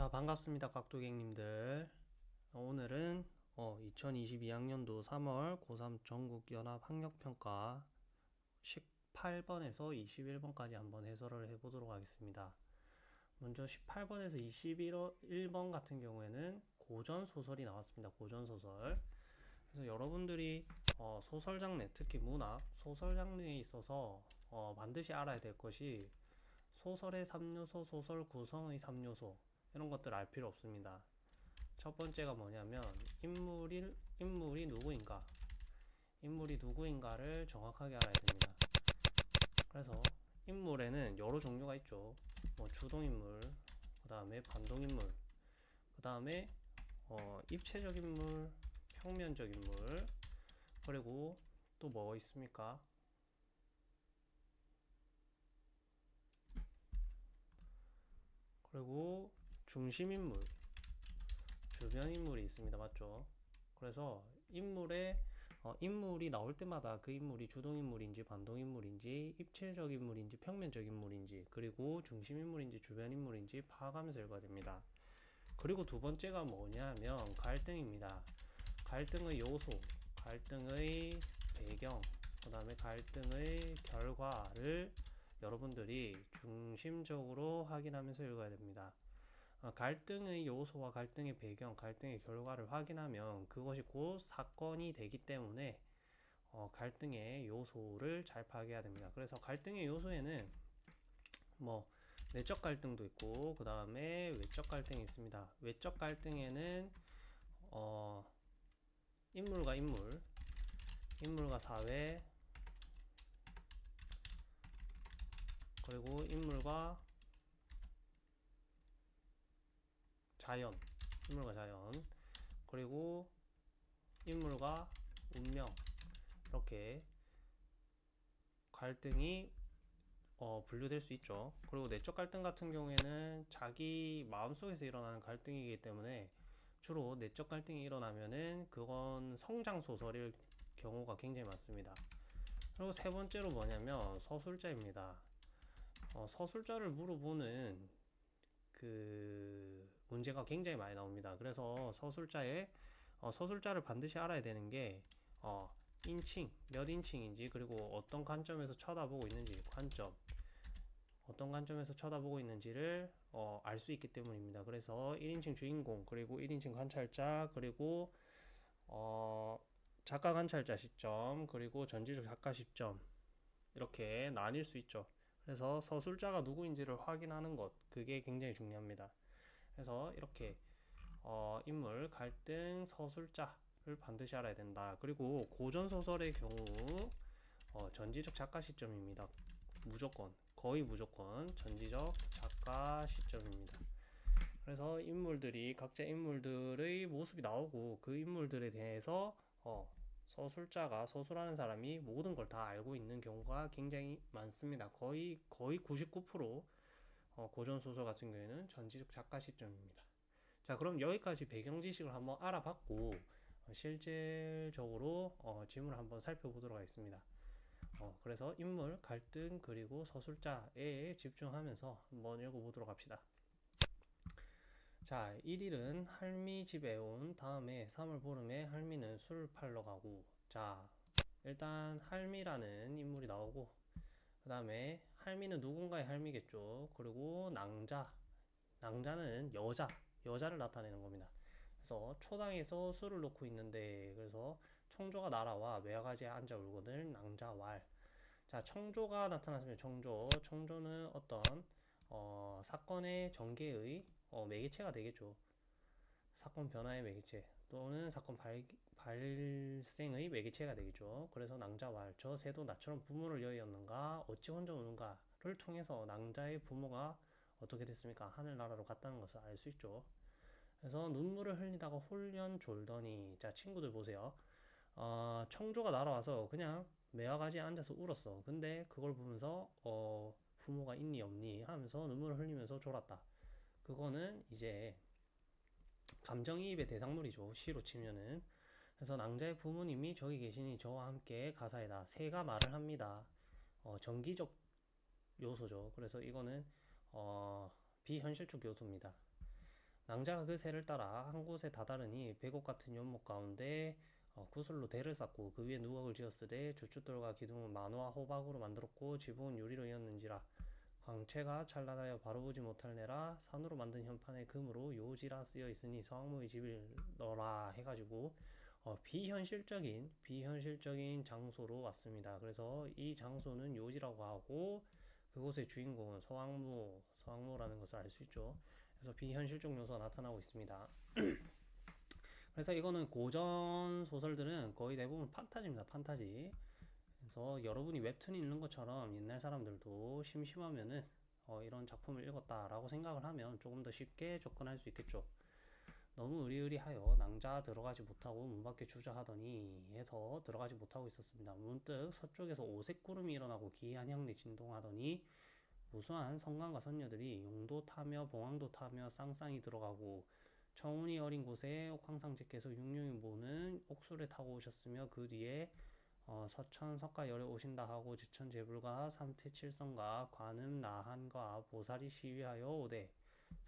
자 반갑습니다 깍두객님들. 오늘은 어, 2022학년도 3월 고3 전국연합학력평가 18번에서 21번까지 한번 해설을 해보도록 하겠습니다. 먼저 18번에서 21번 같은 경우에는 고전소설이 나왔습니다 고전소설. 그래서 여러분들이 어, 소설 장르 특히 문학 소설 장르에 있어서 어, 반드시 알아야 될 것이 소설의 3요소 소설 구성의 3요소 이런 것들 알 필요 없습니다. 첫 번째가 뭐냐면 인물이 인물이 누구인가 인물이 누구인가를 정확하게 알아야 됩니다. 그래서 인물에는 여러 종류가 있죠. 뭐 주동인물, 그 다음에 반동인물, 그 다음에 어, 입체적 인물, 평면적 인물, 그리고 또 뭐 있습니까? 그리고 중심인물, 주변인물이 있습니다. 맞죠? 그래서 인물의 어, 인물이 나올 때마다 그 인물이 주동인물인지 반동인물인지 입체적 인물인지 평면적 인물인지 그리고 중심인물인지 주변인물인지 파악하면서 읽어야 됩니다. 그리고 두 번째가 뭐냐면 갈등입니다. 갈등의 요소, 갈등의 배경, 그 다음에 갈등의 결과를 여러분들이 중심적으로 확인하면서 읽어야 됩니다. 어, 갈등의 요소와 갈등의 배경, 갈등의 결과를 확인하면 그것이 곧 사건이 되기 때문에 어, 갈등의 요소를 잘 파악해야 됩니다. 그래서 갈등의 요소에는 뭐 내적 갈등도 있고 그 다음에 외적 갈등이 있습니다. 외적 갈등에는 어, 인물과 인물, 인물과 사회, 그리고 인물과 자연, 인물과 자연, 그리고 인물과 운명 이렇게 갈등이 어, 분류될 수 있죠. 그리고 내적 갈등 같은 경우에는 자기 마음속에서 일어나는 갈등이기 때문에 주로 내적 갈등이 일어나면은 그건 성장 소설일 경우가 굉장히 많습니다. 그리고 세 번째로 뭐냐면 서술자입니다. 어, 서술자를 물어보는 그 문제가 굉장히 많이 나옵니다. 그래서 서술자의 어, 서술자를 반드시 알아야 되는 게 어, 인칭, 몇 인칭인지 그리고 어떤 관점에서 쳐다보고 있는지 관점 어떤 관점에서 쳐다보고 있는지를 어, 알 수 있기 때문입니다. 그래서 1인칭 주인공 그리고 1인칭 관찰자 그리고 어, 작가 관찰자 시점 그리고 전지적 작가 시점 이렇게 나뉠 수 있죠. 그래서 서술자가 누구인지를 확인하는 것 그게 굉장히 중요합니다. 그래서 이렇게 어, 인물, 갈등, 서술자를 반드시 알아야 된다. 그리고 고전 소설의 경우 어, 전지적 작가 시점입니다. 무조건 거의 무조건 전지적 작가 시점입니다. 그래서 인물들이 각자 인물들의 모습이 나오고 그 인물들에 대해서 어, 서술자가 서술하는 사람이 모든 걸 다 알고 있는 경우가 굉장히 많습니다. 거의 거의 99% 어, 고전 소설 같은 경우에는 전지적 작가 시점입니다. 자, 그럼 여기까지 배경 지식을 한번 알아봤고 어, 실질적으로 어, 지문을 한번 살펴보도록 하겠습니다. 어, 그래서 인물, 갈등, 그리고 서술자에 집중하면서 한번 읽어보도록 합시다. 자, 1일은 할미 집에 온 다음에 3월 보름에 할미는 술을 팔러 가고 자, 일단 할미라는 인물이 나오고 그 다음에 할미는 누군가의 할미겠죠. 그리고 낭자, 낭자는 여자, 여자를 나타내는 겁니다. 그래서 초당에서 술을 놓고 있는데 그래서 청조가 날아와 매화가지에 앉아 울거늘 낭자왈 자 청조가 나타났으면 청조 청조는 어떤 어, 사건의 전개의 어, 매개체가 되겠죠. 사건 변화의 매개체 또는 사건 발, 발생의 매개체가 되겠죠. 그래서 낭자왈 저 새도 나처럼 부모를 여의었는가 어찌 혼자 우는가를 통해서 낭자의 부모가 어떻게 됐습니까? 하늘나라로 갔다는 것을 알 수 있죠. 그래서 눈물을 흘리다가 홀연 졸더니 자 친구들 보세요. 어, 청조가 날아와서 그냥 매화가지에 앉아서 울었어. 근데 그걸 보면서 어, 부모가 있니 없니 하면서 눈물을 흘리면서 졸았다. 그거는 이제 감정이입의 대상물이죠. 시로 치면은. 그래서 낭자의 부모님이 저기 계시니 저와 함께 가사에다 새가 말을 합니다. 어, 정기적 요소죠. 그래서 이거는 어, 비현실적 요소입니다. 낭자가 그 새를 따라 한 곳에 다다르니 백옥 같은 연못 가운데 어, 구슬로 대를 쌓고 그 위에 누각을 지었으되 주춧돌과 기둥은 만호와 호박으로 만들었고 지붕은 유리로 이었는지라 광채가 찬란하여 바로 보지 못할 내라 산으로 만든 현판에 금으로 요지라 쓰여 있으니 서왕모의 집일 너라 해가지고 어, 비현실적인 비현실적인 장소로 왔습니다. 그래서 이 장소는 요지라고 하고 그곳의 주인공은 서왕모 서왕모라는 것을 알 수 있죠. 그래서 비현실적 요소가 나타나고 있습니다. 그래서 이거는 고전 소설들은 거의 대부분 판타지입니다. 판타지. 그래서 여러분이 웹툰 읽는 것처럼 옛날 사람들도 심심하면은 어, 이런 작품을 읽었다라고 생각을 하면 조금 더 쉽게 접근할 수 있겠죠. 너무 의리의리하여 낭자 들어가지 못하고 문 밖에 주저하더니 해서 들어가지 못하고 있었습니다. 문득 서쪽에서 오색 구름이 일어나고 기이한 향리 진동하더니 무수한 성관과 선녀들이 용도 타며 봉황도 타며 쌍쌍이 들어가고 청운이 어린 곳에 황상제께서 육룡이 모는 옥수를 타고 오셨으며 그 뒤에 어, 서천 석가열에 오신다 하고 제천 제불과 삼태칠성과 관음 나한과 보살이 시위하여 오되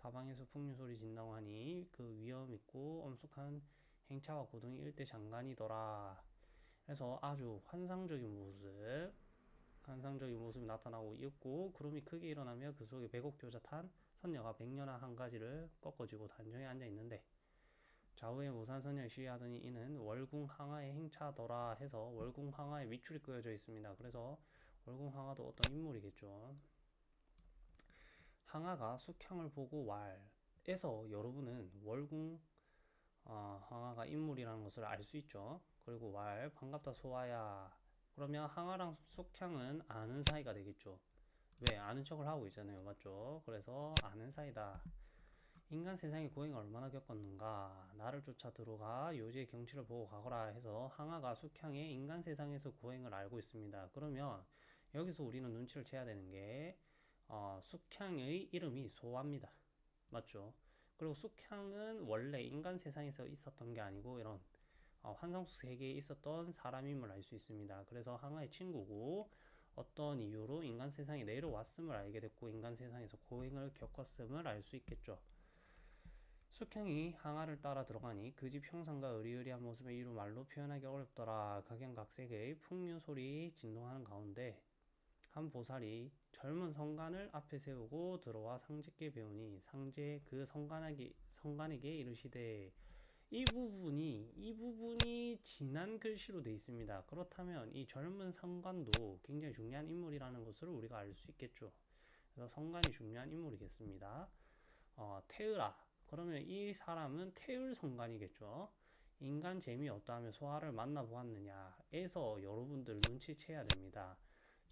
사방에서 풍류 소리 진다고 하니 그 위험 있고 엄숙한 행차와 고등이 일대 장관이더라. 그래서 아주 환상적인 모습, 환상적인 모습이 나타나고 있고 구름이 크게 일어나며 그 속에 백옥교자 탄 선녀가 백년아 한 가지를 꺾어지고 단정히 앉아 있는데 좌우에 무산선녀 시위하더니 이는 월궁 항아의 행차더라 해서 월궁 항아에 밑줄이 그어져 있습니다. 그래서 월궁 항아도 어떤 인물이겠죠. 항아가 숙향을 보고 왈에서 여러분은 월궁 어, 항아가 인물이라는 것을 알 수 있죠. 그리고 왈 반갑다 소아야 그러면 항아랑 숙향은 아는 사이가 되겠죠. 왜 아는 척을 하고 있잖아요, 맞죠? 그래서 아는 사이다. 인간 세상의 고행을 얼마나 겪었는가 나를 쫓아 들어가 요지의 경치를 보고 가거라 해서 항아가 숙향의 인간 세상에서 고행을 알고 있습니다. 그러면 여기서 우리는 눈치를 채야 되는 게 어, 숙향의 이름이 소아입니다. 맞죠? 그리고 숙향은 원래 인간 세상에서 있었던 게 아니고 이런 어, 환상 속 세계에 있었던 사람임을 알 수 있습니다. 그래서 항아의 친구고 어떤 이유로 인간 세상에 내려왔음을 알게 됐고 인간 세상에서 고행을 겪었음을 알 수 있겠죠. 숙향이 항아를 따라 들어가니 그 집 형상과 의리의리한 모습을 이루 말로 표현하기 어렵더라. 각양각색의 풍류 소리 진동하는 가운데 한 보살이 젊은 성관을 앞에 세우고 들어와 상제께 배우니 상제 그 성관에게 성관에게 이르시되 이 부분이 이 부분이 진한 글씨로 되어 있습니다. 그렇다면 이 젊은 성관도 굉장히 중요한 인물이라는 것을 우리가 알 수 있겠죠. 그래서 성관이 중요한 인물이겠습니다. 어, 태으라 그러면 이 사람은 태을 성관이겠죠. 인간 재미 어떠하며 소화를 만나보았느냐에서 여러분들 눈치채야 됩니다.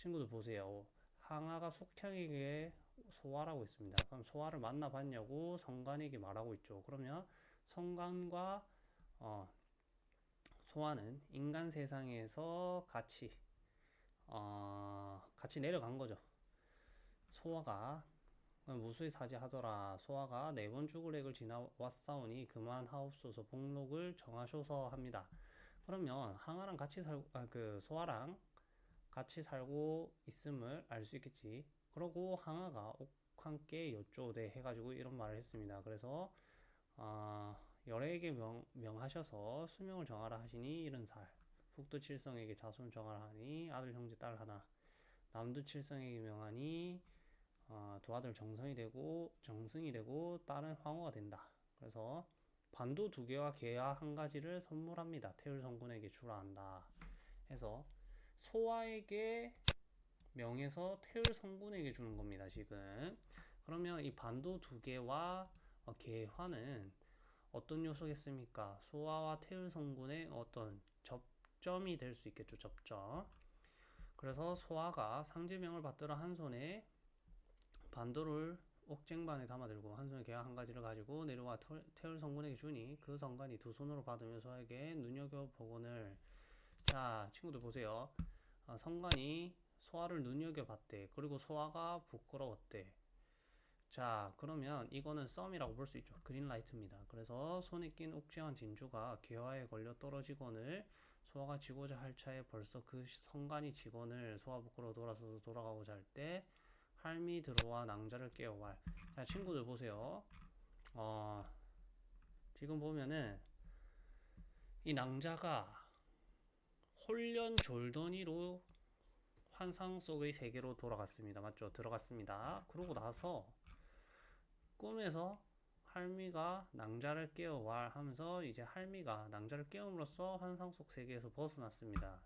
친구들 보세요. 항아가 숙향에게 소화라고 있습니다. 그럼 소화를 만나봤냐고 성관에게 말하고 있죠. 그러면 성관과 어, 소화는 인간 세상에서 같이 어, 같이 내려간 거죠. 소화가 무수히 사지하더라. 소화가 네 번 죽을 액을 지나왔사오니 그만하옵소서 복록을 정하셔서 합니다. 그러면 항아랑 같이 살, 아, 그 소화랑 같이 살고 있음을 알 수 있겠지. 그러고 항아가 옥함께 여쭈오되 해가지고 이런 말을 했습니다. 그래서 어, 열애에게 명, 명하셔서 수명을 정하라 하시니 이른 살. 북두 칠성에게 자손을 정하라 하니 아들 형제 딸 하나. 남두 칠성에게 명하니 어, 두 아들 정성이 되고 정승이 되고 딸은 황후가 된다. 그래서 반도 두 개와 개와 한 가지를 선물합니다. 태울 성군에게 주라 한다. 해서 소아에게 명해서 태울 성군에게 주는 겁니다. 지금 그러면 이 반도 두 개와 어, 개화는 어떤 요소겠습니까? 소아와 태울 성군의 어떤 접점이 될 수 있겠죠. 접점. 그래서 소아가 상제명을 받들어 한 손에 반도를 옥쟁반에 담아들고 한 손에 개와 한 가지를 가지고 내려와 태울 성군에게 주니 그 성관이 두 손으로 받으며 소에게 눈여겨보거늘 자 친구들 보세요. 아, 성관이 소아를 눈여겨봤대. 그리고 소아가 부끄러웠대. 자 그러면 이거는 썸이라고 볼 수 있죠. 그린라이트입니다. 그래서 손에 낀 옥쟁한 진주가 개화에 걸려 떨어지거늘 소아가 지고자 할 차에 벌써 그 성관이 지거늘 소아 부끄러워 돌아서 돌아가고자 할 때 할미 들어와 낭자를 깨워왈. 자, 친구들 보세요. 어, 지금 보면은 이 낭자가 홀련 졸더니로 환상 속의 세계로 돌아갔습니다. 맞죠? 들어갔습니다. 그러고 나서 꿈에서 할미가 낭자를 깨워와 하면서 이제 할미가 낭자를 깨움으로써 환상 속 세계에서 벗어났습니다.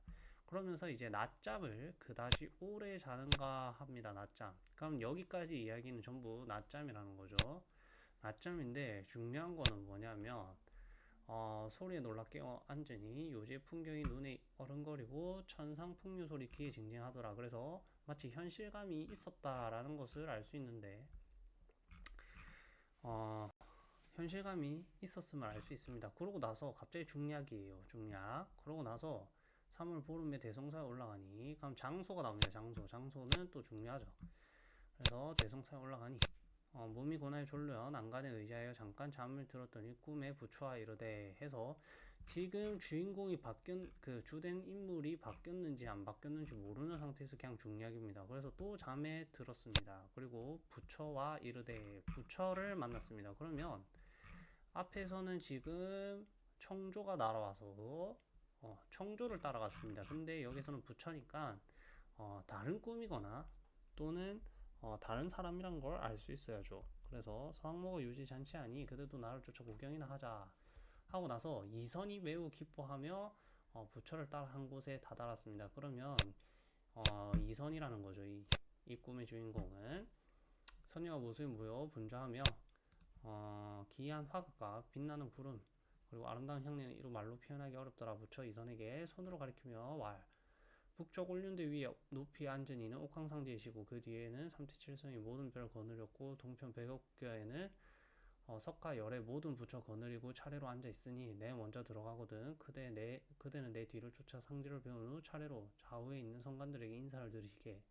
그러면서 이제 낮잠을 그다지 오래 자는가 합니다. 낮잠. 그럼 여기까지 이야기는 전부 낮잠이라는 거죠. 낮잠인데 중요한 거는 뭐냐면 어, 소리에 놀라 깨어 앉으니 요새 풍경이 눈에 어른거리고 천상 풍류 소리 귀에 징징하더라. 그래서 마치 현실감이 있었다라는 것을 알 수 있는데 어, 현실감이 있었음을 알 수 있습니다. 그러고 나서 갑자기 중략이에요. 중략. 그러고 나서 3월 보름에 대성사에 올라가니 그럼 장소가 나옵니다. 장소. 장소는 또 중요하죠. 그래서 대성사에 올라가니 어, 몸이 고나에 졸려 난간에 의지하여 잠깐 잠을 들었더니 꿈에 부처와 이르되 해서 지금 주인공이 바뀐 그 주된 인물이 바뀌었는지 안 바뀌었는지 모르는 상태에서 그냥 중략입니다. 그래서 또 잠에 들었습니다. 그리고 부처와 이르되 부처를 만났습니다. 그러면 앞에서는 지금 청조가 날아와서 어, 청조를 따라갔습니다. 근데 여기서는 부처니까 어, 다른 꿈이거나 또는 어, 다른 사람이란 걸 알 수 있어야죠. 그래서 서학모가 유지 잔치하니 그대도 나를 쫓아 구경이나 하자 하고 나서 이선이 매우 기뻐하며 어, 부처를 따라 한 곳에 다다랐습니다. 그러면 어, 이선이라는 거죠. 이, 이 꿈의 주인공은 선녀가 모습이 무여 분주하며 어, 기이한 화각과 빛나는 구름 그리고 아름다운 향내는 이루 말로 표현하기 어렵더라. 부처 이선에게 손으로 가리키며 왈 북쪽 올륜대 위에 높이 앉은 이는 옥황상제이시고 그 뒤에는 삼태칠성이 모든 별을 거느렸고 동편 백옥교에는 어, 석가 열의 모든 부처 거느리고 차례로 앉아 있으니 내 먼저 들어가거든 그대 내 그대는 내 뒤를 쫓아 상지를 배운 후 차례로 좌우에 있는 성관들에게 인사를 드리시게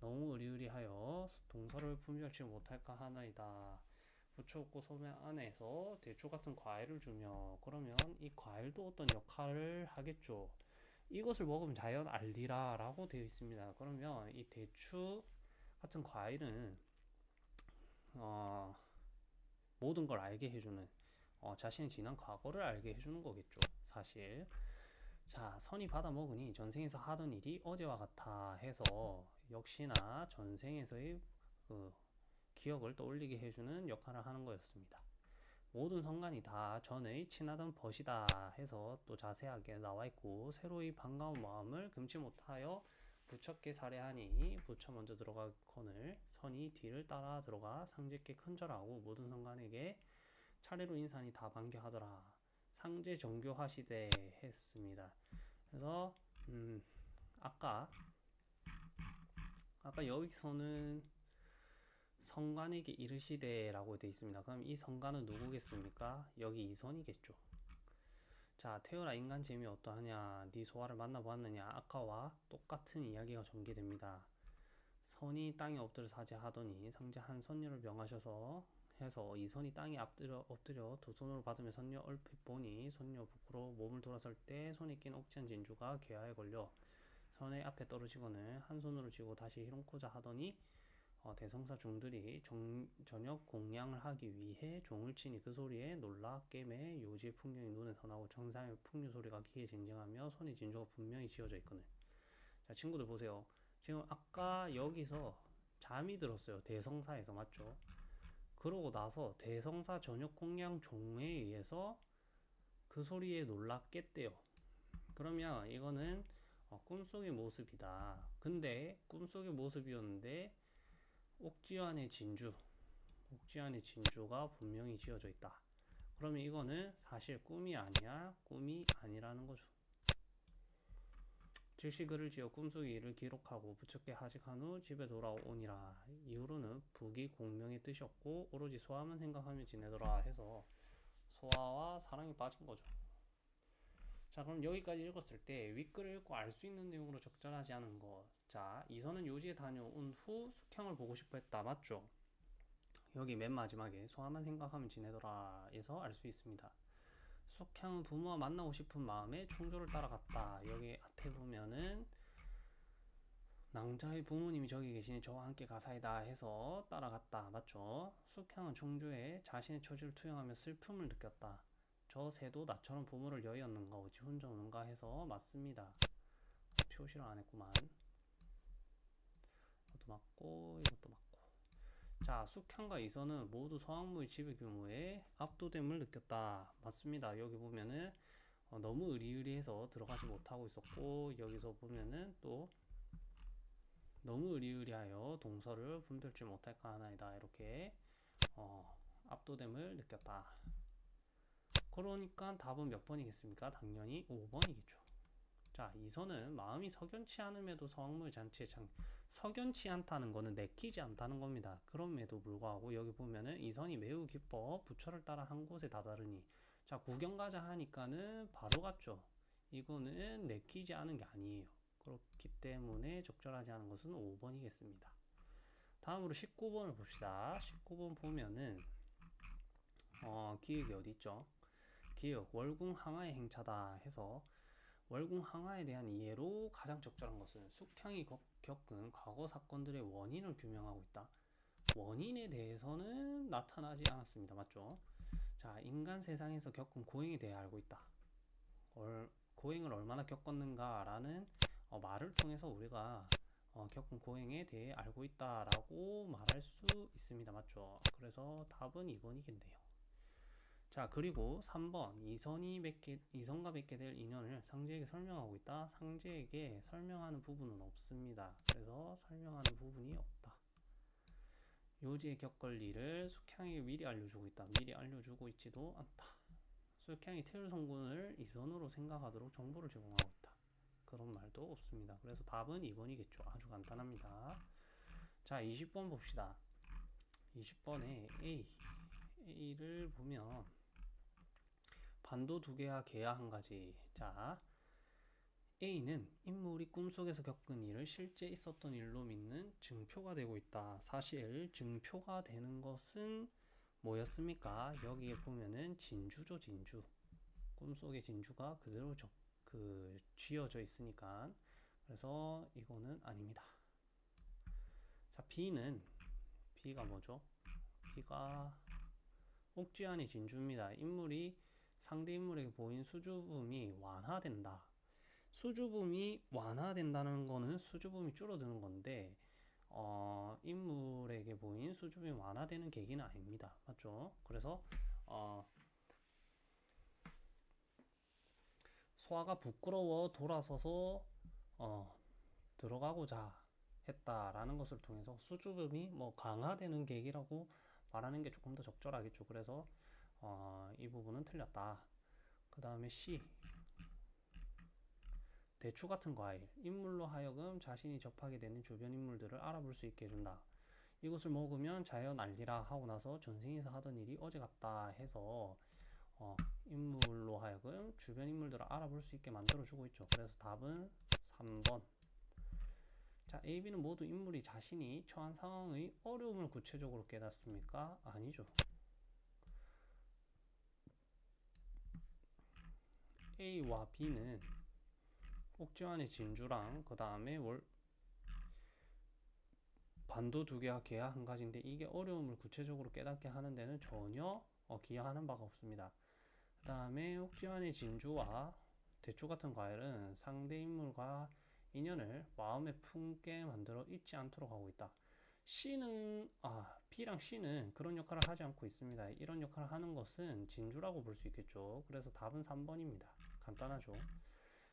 너무 의리의리하여 동서를 분별치 못할까 하나이다. 부처 없고 소매 안에서 대추 같은 과일을 주며 그러면 이 과일도 어떤 역할을 하겠죠. 이것을 먹으면 자연 알리라 라고 되어 있습니다. 그러면 이 대추 같은 과일은 어, 모든 걸 알게 해주는 어, 자신의 지난 과거를 알게 해주는 거겠죠. 사실 자 선이 받아 먹으니 전생에서 하던 일이 어제와 같아 해서 역시나 전생에서의 그 기억을 떠올리게 해주는 역할을 하는 거였습니다. 모든 성간이 다 전의 친하던 벗이다 해서 또 자세하게 나와 있고 새로이 반가운 마음을 금치 못하여 부처께 살해하니 부처 먼저 들어가거늘 선이 뒤를 따라 들어가 상제께 큰절하고 모든 성간에게 차례로 인사니 다 반겨하더라 상제 정교하시되 했습니다. 그래서 음 아까 아까 여기서는 성관에게 이르시되 라고 되어 있습니다. 그럼 이 성관은 누구겠습니까? 여기 이선이겠죠. 자, 태어나 인간 재미 어떠하냐? 네 소화를 만나보았느냐? 아까와 똑같은 이야기가 전개됩니다. 선이 땅에 엎드려 사죄하더니 상제 한 선녀를 명하셔서 해서 이 선이 땅에 엎드려, 엎드려 두 손으로 받으며 선녀 얼핏 보니 선녀 부끄러 몸을 돌아설 때 손에 낀 옥지한 진주가 괴하에 걸려 선의 앞에 떨어지거늘 한 손으로 쥐고 다시 휘롱코자 하더니 어, 대성사 중들이 정, 저녁 공양을 하기 위해 종을 치니 그 소리에 놀라 깨매 요지의 풍경이 눈에서 나고 정상의 풍류 소리가 귀에 징징하며 손에 진주가 분명히 지어져 있거든. 자 친구들 보세요. 지금 아까 여기서 잠이 들었어요. 대성사에서 맞죠? 그러고 나서 대성사 저녁 공양 종에 의해서 그 소리에 놀라 깼대요. 그러면 이거는 어, 꿈속의 모습이다. 근데 꿈속의 모습이었는데 옥지안의 진주, 옥지안의 진주가 분명히 지어져 있다. 그러면 이거는 사실 꿈이 아니야, 꿈이 아니라는 거죠. 글을 지어 꿈속 일을 기록하고 부처께 하직한 후 집에 돌아오니라. 이후로는 북이 공명의 뜻이었고 오로지 소화만 생각하며 지내더라 해서 소화와 사랑에 빠진 거죠. 자 그럼 여기까지 읽었을 때 윗글을 읽고 알 수 있는 내용으로 적절하지 않은 것. 자 이선은 요지에 다녀온 후 숙향을 보고 싶어 했다. 맞죠? 여기 맨 마지막에 소화만 생각하면 지내더라 에서 알 수 있습니다. 숙향은 부모와 만나고 싶은 마음에 총조를 따라갔다. 여기 앞에 보면은 낭자의 부모님이 저기 계시니 저와 함께 가사이다 해서 따라갔다. 맞죠? 숙향은 청조에 자신의 처지를 투영하며 슬픔을 느꼈다. 저 새도 나처럼 부모를 여의었는가 어찌 혼자 오는가 해서 맞습니다. 표시를 안 했구만. 이것도 맞고 이것도 맞고. 자, 숙향과 이선은 모두 서학무의 지배 규모에 압도됨을 느꼈다. 맞습니다. 여기 보면은 어, 너무 의리의리해서 들어가지 못하고 있었고 여기서 보면은 또 너무 의리의리하여 동서를 분별치 못할까 하나이다. 이렇게 어, 압도됨을 느꼈다. 그러니까 답은 몇 번이겠습니까? 당연히 5번이겠죠. 자, 이선은 마음이 석연치 않음에도 서학무의 잔치에 장, 석연치 않다는 거는 내키지 않다는 겁니다. 그럼에도 불구하고 여기 보면은 이 선이 매우 기뻐 부처를 따라 한 곳에 다다르니 자, 구경 가자 하니까는 바로 갔죠. 이거는 내키지 않은 게 아니에요. 그렇기 때문에 적절하지 않은 것은 5번이겠습니다. 다음으로 19번을 봅시다. 19번 보면은 어, 기획이 어디 있죠? 기역 월궁 항하의 행차다 해서 월궁 항하에 대한 이해로 가장 적절한 것은 숙향이 겪은 과거 사건들의 원인을 규명하고 있다. 원인에 대해서는 나타나지 않았습니다. 맞죠? 자, 인간 세상에서 겪은 고행에 대해 알고 있다. 얼, 고행을 얼마나 겪었는가라는 어, 말을 통해서 우리가 어, 겪은 고행에 대해 알고 있다라고 말할 수 있습니다. 맞죠? 그래서 답은 2번이겠네요. 자, 그리고 3번. 이선이 맺게, 이선과 맺게 될 인연을 상제에게 설명하고 있다. 상제에게 설명하는 부분은 없습니다. 그래서 설명하는 부분이 없다. 요지에 겪을 일을 숙향에게 미리 알려주고 있다. 미리 알려주고 있지도 않다. 숙향이 태율 성군을 이선으로 생각하도록 정보를 제공하고 있다. 그런 말도 없습니다. 그래서 답은 2번이겠죠. 아주 간단합니다. 자, 20번 봅시다. 20번에 A. A를 보면 반도 두 개와 개야 한 가지. 자, A는 인물이 꿈속에서 겪은 일을 실제 있었던 일로 믿는 증표가 되고 있다. 사실 증표가 되는 것은 뭐였습니까? 여기에 보면은 진주죠, 진주. 꿈속의 진주가 그대로 적, 그 쥐어져 있으니까. 그래서 이거는 아닙니다. 자, B는 B가 뭐죠? B가 옥지안의 진주입니다. 인물이 상대 인물에게 보인 수줍음이 완화된다. 수줍음이 완화된다는 거는 수줍음이 줄어드는 건데 어, 인물에게 보인 수줍음이 완화되는 계기는 아닙니다. 맞죠? 그래서 어, 소아가 부끄러워 돌아서서 어, 들어가고자 했다라는 것을 통해서 수줍음이 뭐 강화되는 계기라고 말하는 게 조금 더 적절하겠죠. 그래서 어, 이 부분은 틀렸다. 그 다음에 C 대추 같은 과일 인물로 하여금 자신이 접하게 되는 주변 인물들을 알아볼 수 있게 해준다. 이것을 먹으면 자연 알리라 하고 나서 전생에서 하던 일이 어제 같다 해서 어, 인물로 하여금 주변 인물들을 알아볼 수 있게 만들어주고 있죠. 그래서 답은 3번. 자, A, B는 모두 인물이 자신이 처한 상황의 어려움을 구체적으로 깨닫습니까? 아니죠. A와 B는 옥지환의 진주랑 그 다음에 월 반도 두 개와 개야 한 가지인데 이게 어려움을 구체적으로 깨닫게 하는 데는 전혀 어, 기여하는 바가 없습니다. 그 다음에 옥지환의 진주와 대추 같은 과일은 상대 인물과 인연을 마음에 품게 만들어 잊지 않도록 하고 있다. C는 아 B랑 C는 그런 역할을 하지 않고 있습니다. 이런 역할을 하는 것은 진주라고 볼 수 있겠죠. 그래서 답은 3번입니다. 간단하죠.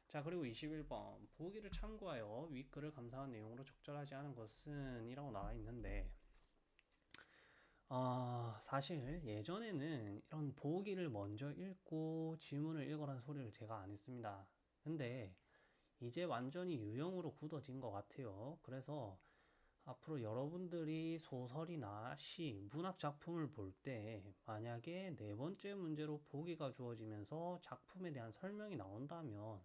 자 그리고 21번 보기를 참고하여 윗글을 감상한 내용으로 적절하지 않은 것은 이라고 나와 있는데 어, 사실 예전에는 이런 보기를 먼저 읽고 지문을 읽어라는 소리를 제가 안 했습니다. 근데 이제 완전히 유형으로 굳어진 것 같아요. 그래서 앞으로 여러분들이 소설이나 시, 문학 작품을 볼 때 만약에 네 번째 문제로 보기가 주어지면서 작품에 대한 설명이 나온다면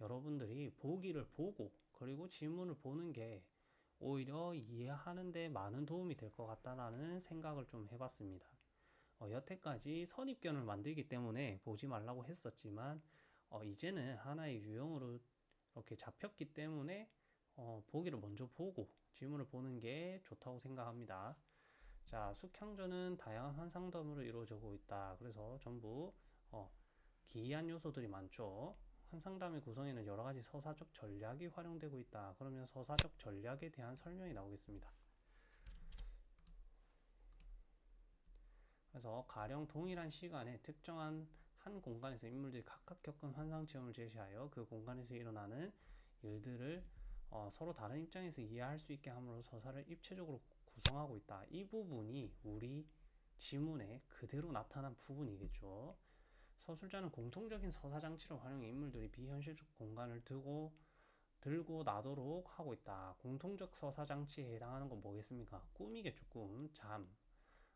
여러분들이 보기를 보고 그리고 지문을 보는 게 오히려 이해하는 데 많은 도움이 될 것 같다라는 생각을 좀 해봤습니다. 어, 여태까지 선입견을 만들기 때문에 보지 말라고 했었지만 어, 이제는 하나의 유형으로 이렇게 잡혔기 때문에 어, 보기를 먼저 보고 지문을 보는 게 좋다고 생각합니다. 자, 숙향전은 다양한 환상담으로 이루어지고 있다. 그래서 전부 어, 기이한 요소들이 많죠. 환상담의 구성에는 여러 가지 서사적 전략이 활용되고 있다. 그러면 서사적 전략에 대한 설명이 나오겠습니다. 그래서 가령 동일한 시간에 특정한 한 공간에서 인물들이 각각 겪은 환상 체험을 제시하여 그 공간에서 일어나는 일들을 어, 서로 다른 입장에서 이해할 수 있게 함으로 서사를 입체적으로 구성하고 있다. 이 부분이 우리 지문에 그대로 나타난 부분이겠죠. 서술자는 공통적인 서사 장치를 활용해 인물들이 비현실적 공간을 두고 들고 나도록 하고 있다. 공통적 서사 장치에 해당하는 건 뭐겠습니까? 꿈이겠죠, 꿈, 잠.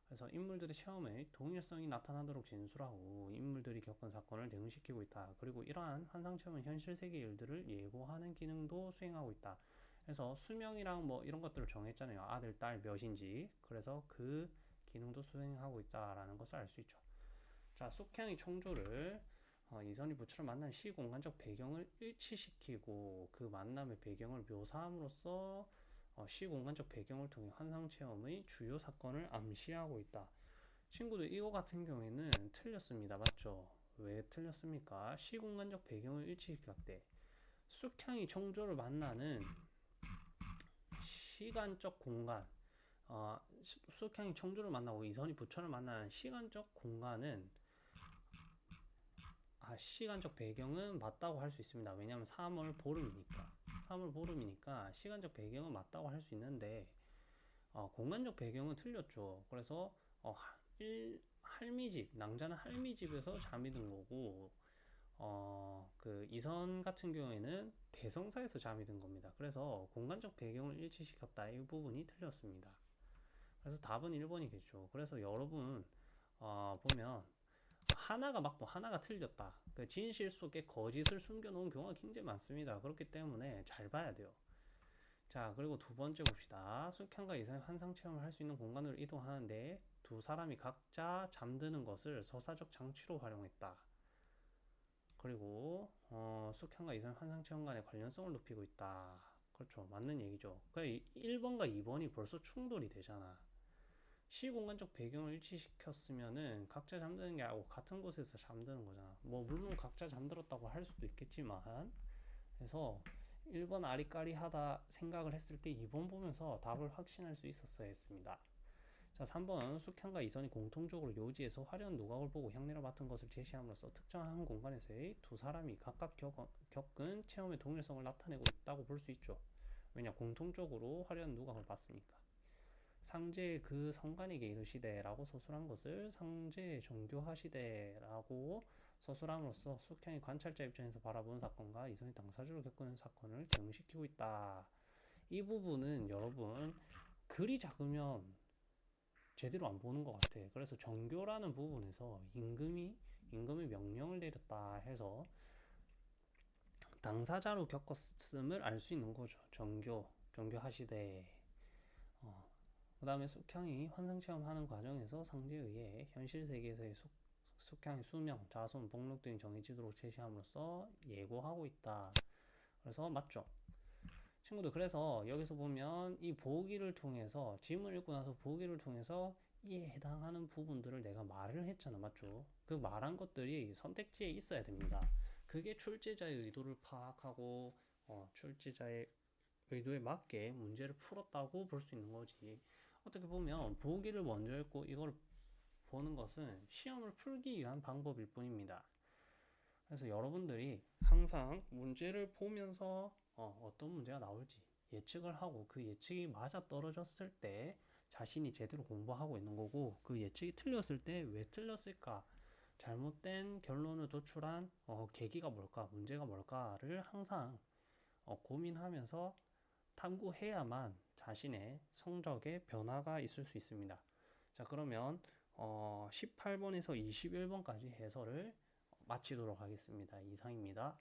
그래서 인물들의 체험의 동일성이 나타나도록 진술하고 인물들이 겪은 사건을 대응시키고 있다. 그리고 이러한 환상 체험은 현실 세계 일들을 예고하는 기능도 수행하고 있다. 그래서 수명이랑 뭐 이런 것들을 정했잖아요. 아들, 딸 몇인지. 그래서 그 기능도 수행하고 있다라는 것을 알 수 있죠. 자, 숙향이 청조를 어, 이선희 부처를 만난 시공간적 배경을 일치시키고 그 만남의 배경을 묘사함으로써 어, 시공간적 배경을 통해 환상 체험의 주요 사건을 암시하고 있다. 친구들 이거 같은 경우에는 틀렸습니다. 맞죠? 왜 틀렸습니까? 시공간적 배경을 일치시켰 대. 숙향이 청조를 만나는 시간적 공간 어, 숙향이 청조를 만나고 이선희 부처를 만나는 시간적 공간은 아, 시간적 배경은 맞다고 할 수 있습니다. 왜냐하면 3월 보름이니까. 3월 보름이니까 시간적 배경은 맞다고 할 수 있는데 어, 공간적 배경은 틀렸죠. 그래서 어, 일, 할미집, 낭자는 할미집에서 잠이 든 거고 어, 그 이선 같은 경우에는 대성사에서 잠이 든 겁니다. 그래서 공간적 배경을 일치시켰다. 이 부분이 틀렸습니다. 그래서 답은 1번이겠죠. 그래서 여러분 어, 보면 하나가 맞고 하나가 틀렸다. 그 진실 속에 거짓을 숨겨놓은 경우가 굉장히 많습니다. 그렇기 때문에 잘 봐야 돼요. 자, 그리고 두 번째 봅시다. 숙향과 이상의 환상 체험을 할 수 있는 공간으로 이동하는데 두 사람이 각자 잠드는 것을 서사적 장치로 활용했다. 그리고 어, 숙향과 이상의 환상 체험 간의 관련성을 높이고 있다. 그렇죠. 맞는 얘기죠. 그 1번과 2번이 벌써 충돌이 되잖아. 시공간적 배경을 일치시켰으면은 각자 잠드는 게 아니고 같은 곳에서 잠드는 거잖아. 뭐 물론 각자 잠들었다고 할 수도 있겠지만 그래서 1번 아리까리하다 생각을 했을 때 2번 보면서 답을 확신할 수 있었어야 했습니다. 자, 3번 숙향과 이선이 공통적으로 요지에서 화려한 누각을 보고 향내를 맡은 것을 제시함으로써 특정한 공간에서의 두 사람이 각각 겪은 체험의 동일성을 나타내고 있다고 볼 수 있죠. 왜냐 공통적으로 화려한 누각을 봤으니까. 상제 그 성간에게 이르시되라고 서술한 것을 상제 종교하시되라고 서술함으로써 숙향이 관찰자 입장에서 바라보는 사건과 이선이 당사자로 겪는 사건을 대응시키고 있다. 이 부분은 여러분 글이 작으면 제대로 안 보는 것 같아. 그래서 정교라는 부분에서 임금이 임금의 명령을 내렸다 해서 당사자로 겪었음을 알 수 있는 거죠. 정교, 정교하시되. 어, 그 다음에 숙향이 환상 체험하는 과정에서 상제에 의해 현실 세계에서의 숙, 숙향의 수명, 자손, 복록 등이 정해지도록 제시함으로써 예고하고 있다. 그래서 맞죠? 친구들 그래서 여기서 보면 이 보기를 통해서 지문 읽고 나서 보기를 통해서 이에 해당하는 부분들을 내가 말을 했잖아 맞죠? 그 말한 것들이 선택지에 있어야 됩니다. 그게 출제자의 의도를 파악하고 어, 출제자의 의도에 맞게 문제를 풀었다고 볼 수 있는 거지. 어떻게 보면 보기를 먼저 읽고 이걸 보는 것은 시험을 풀기 위한 방법일 뿐입니다. 그래서 여러분들이 항상 문제를 보면서 어, 떤 문제가 나올지 예측을 하고 그 예측이 맞아 떨어졌을 때 자신이 제대로 공부하고 있는 거고 그 예측이 틀렸을 때 왜 틀렸을까 잘못된 결론을 도출한 어, 계기가 뭘까 문제가 뭘까를 항상 어, 고민하면서 탐구해야만 자신의 성적에 변화가 있을 수 있습니다. 자, 그러면 어, 18번에서 21번까지 해설을 마치도록 하겠습니다. 이상입니다.